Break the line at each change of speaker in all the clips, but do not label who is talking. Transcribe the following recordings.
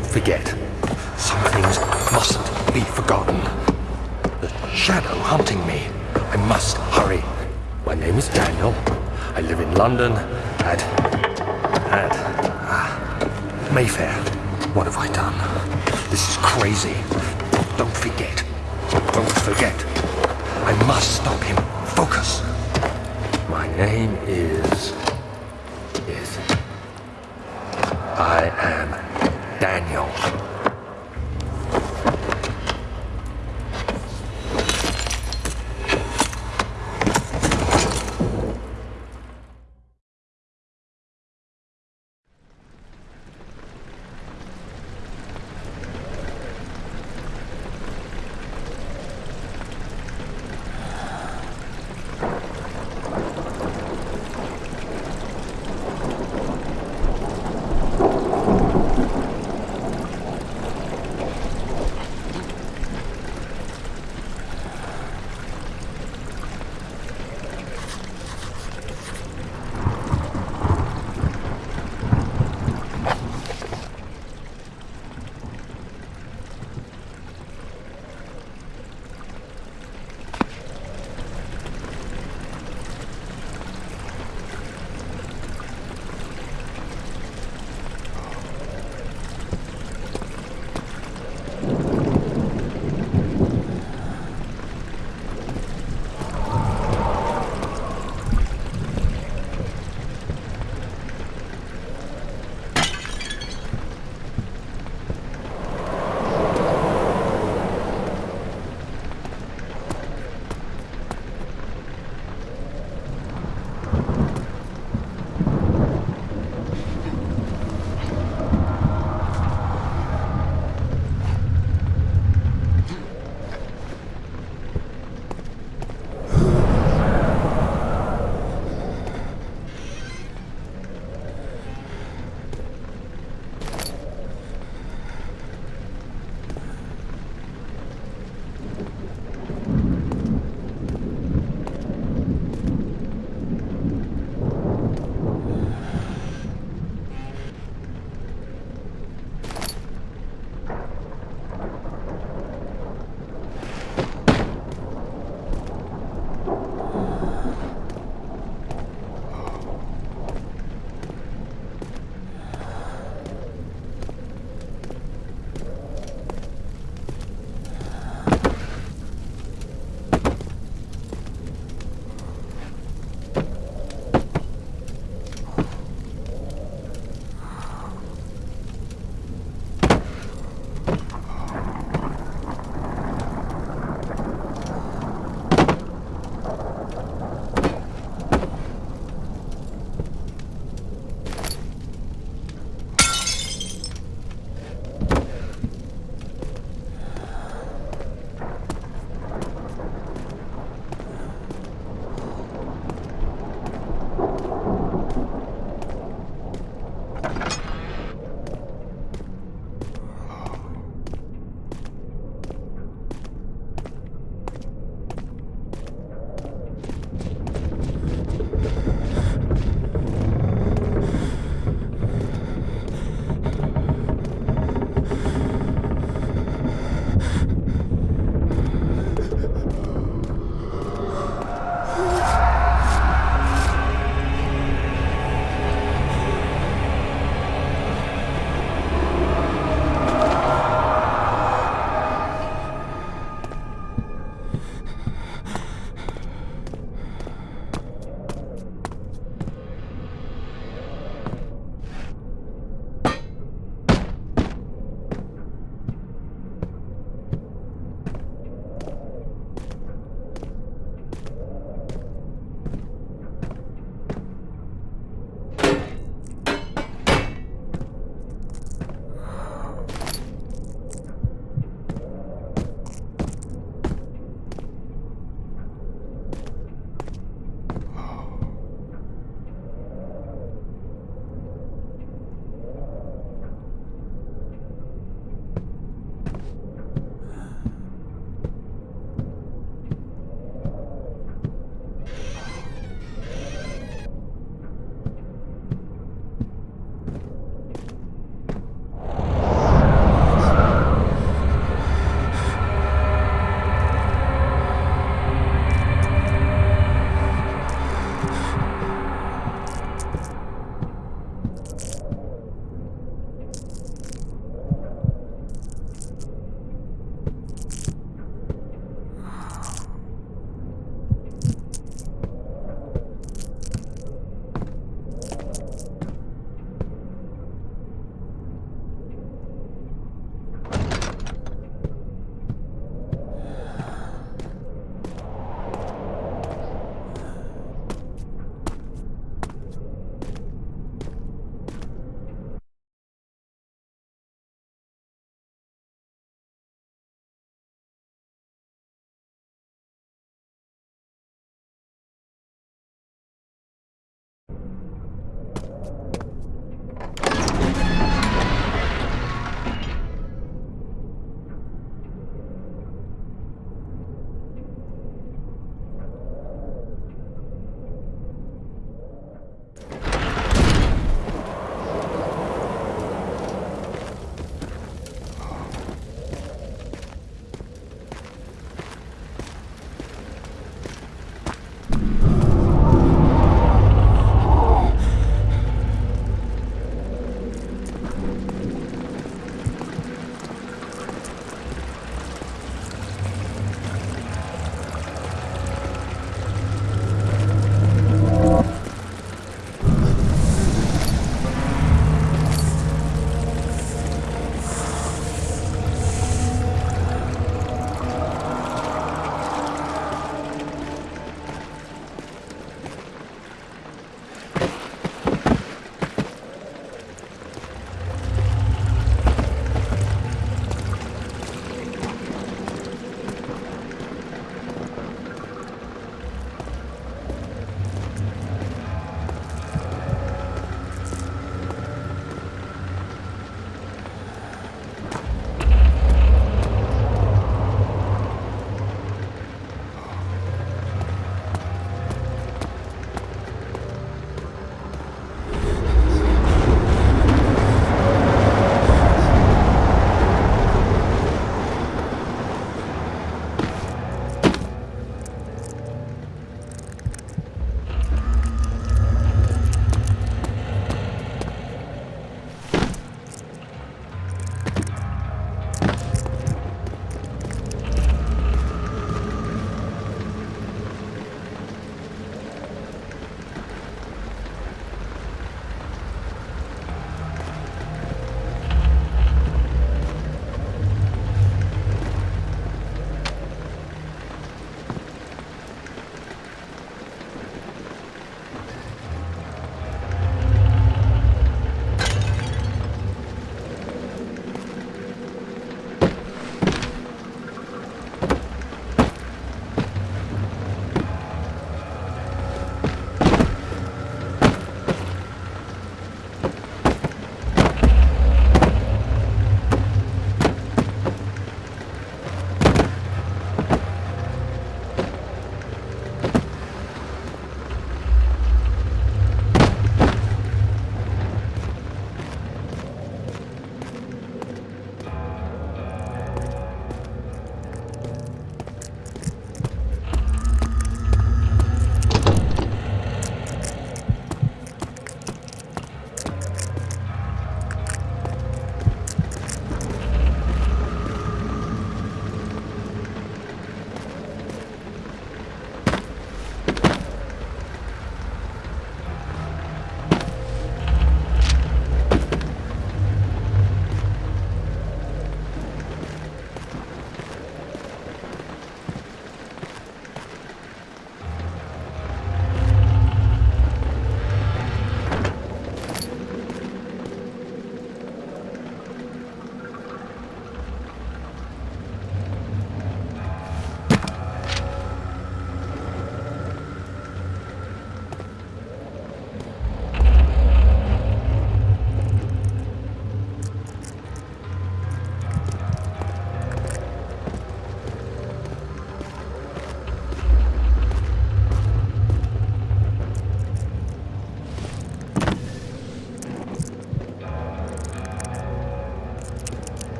Don't forget, some things mustn't be forgotten. The shadow hunting me. I must hurry. My name is Daniel. I live in London at... at... Ah, Mayfair. What have I done? This is crazy. Don't forget. Don't forget. I must stop him. Focus. My name is... is... I am Daniel.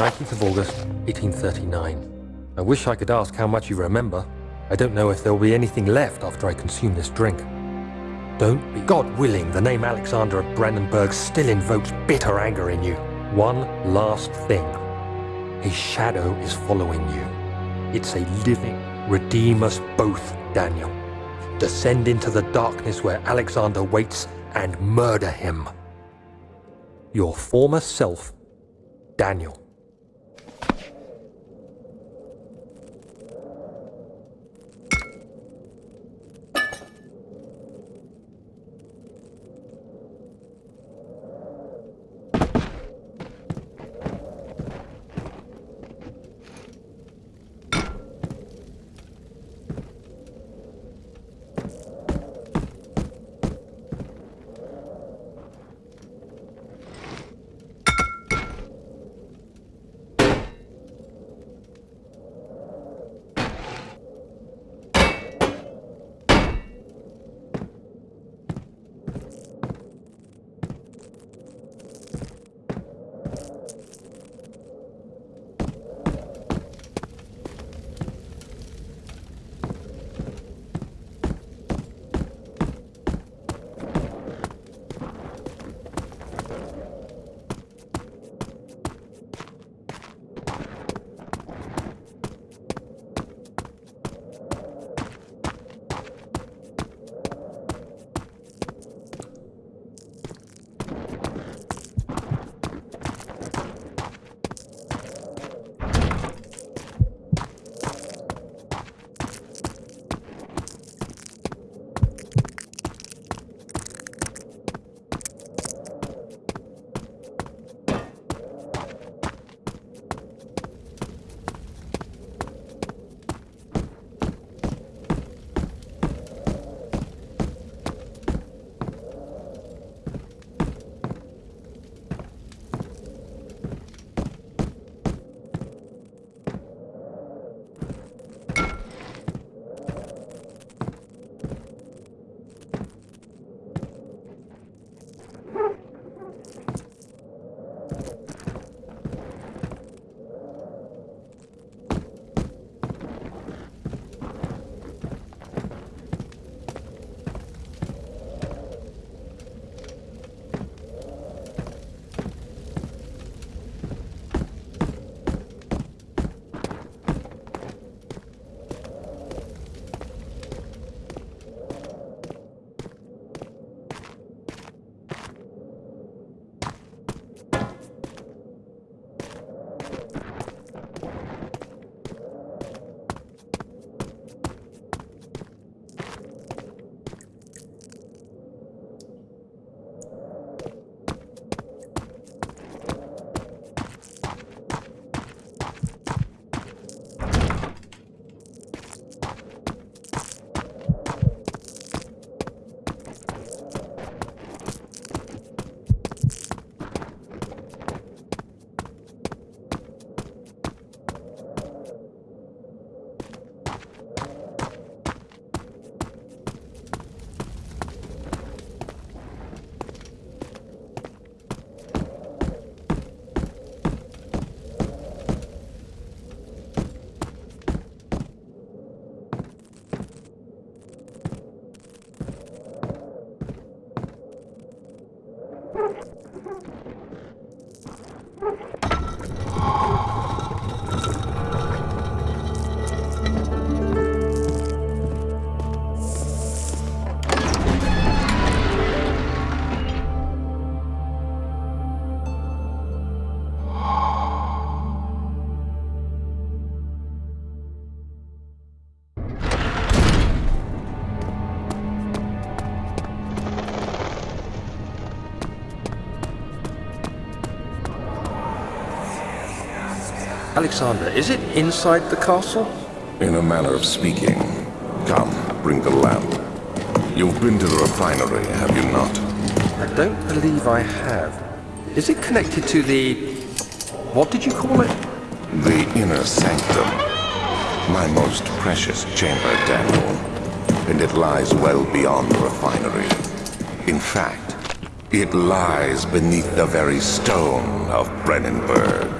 19th of August, 1839. I wish I could ask how much you remember. I don't know if there will be anything left after I consume this drink. Don't be. God willing, the name Alexander of Brennenburg still invokes bitter anger in you. One last thing. A shadow is following you. It's a living. Redeem us both, Daniel. Descend into the darkness where Alexander waits and murder him. Your former self, Daniel. Alexander, is it inside the castle?
In a manner of speaking. Come, bring the lamp. You've been to the refinery, have you not?
I don't believe I have. Is it connected to the... what did you call it?
The inner sanctum. My most precious chamber, Daniel. And it lies well beyond the refinery. In fact, it lies beneath the very stone of Brennenburg.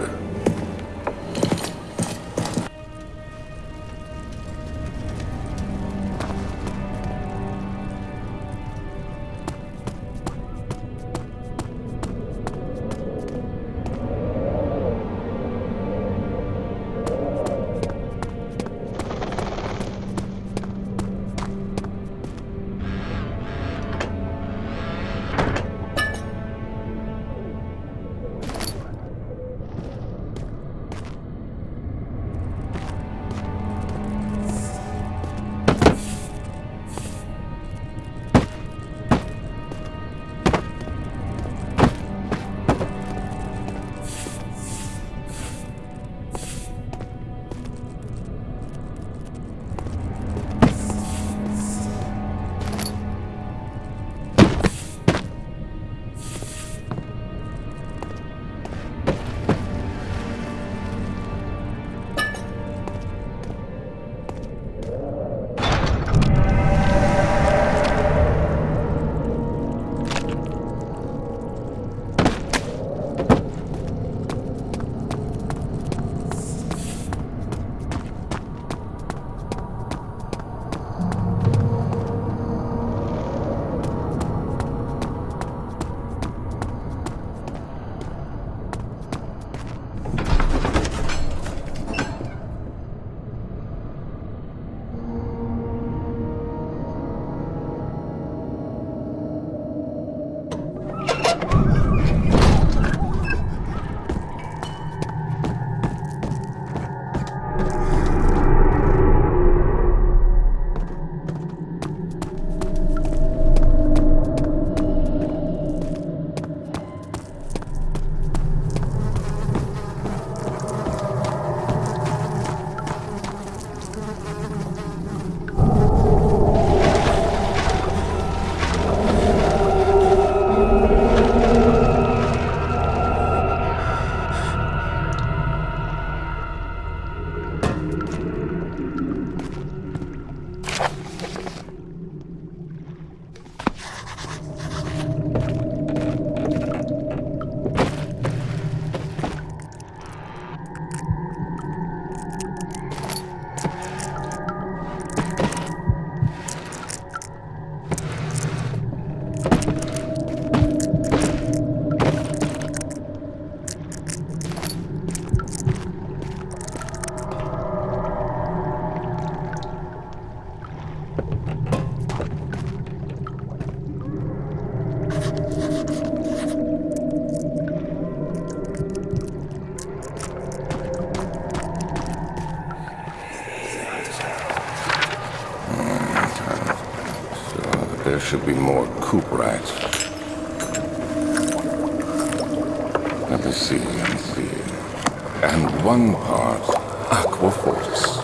There should be more cuprite. Let me see, let me see. And one part Aquafortis.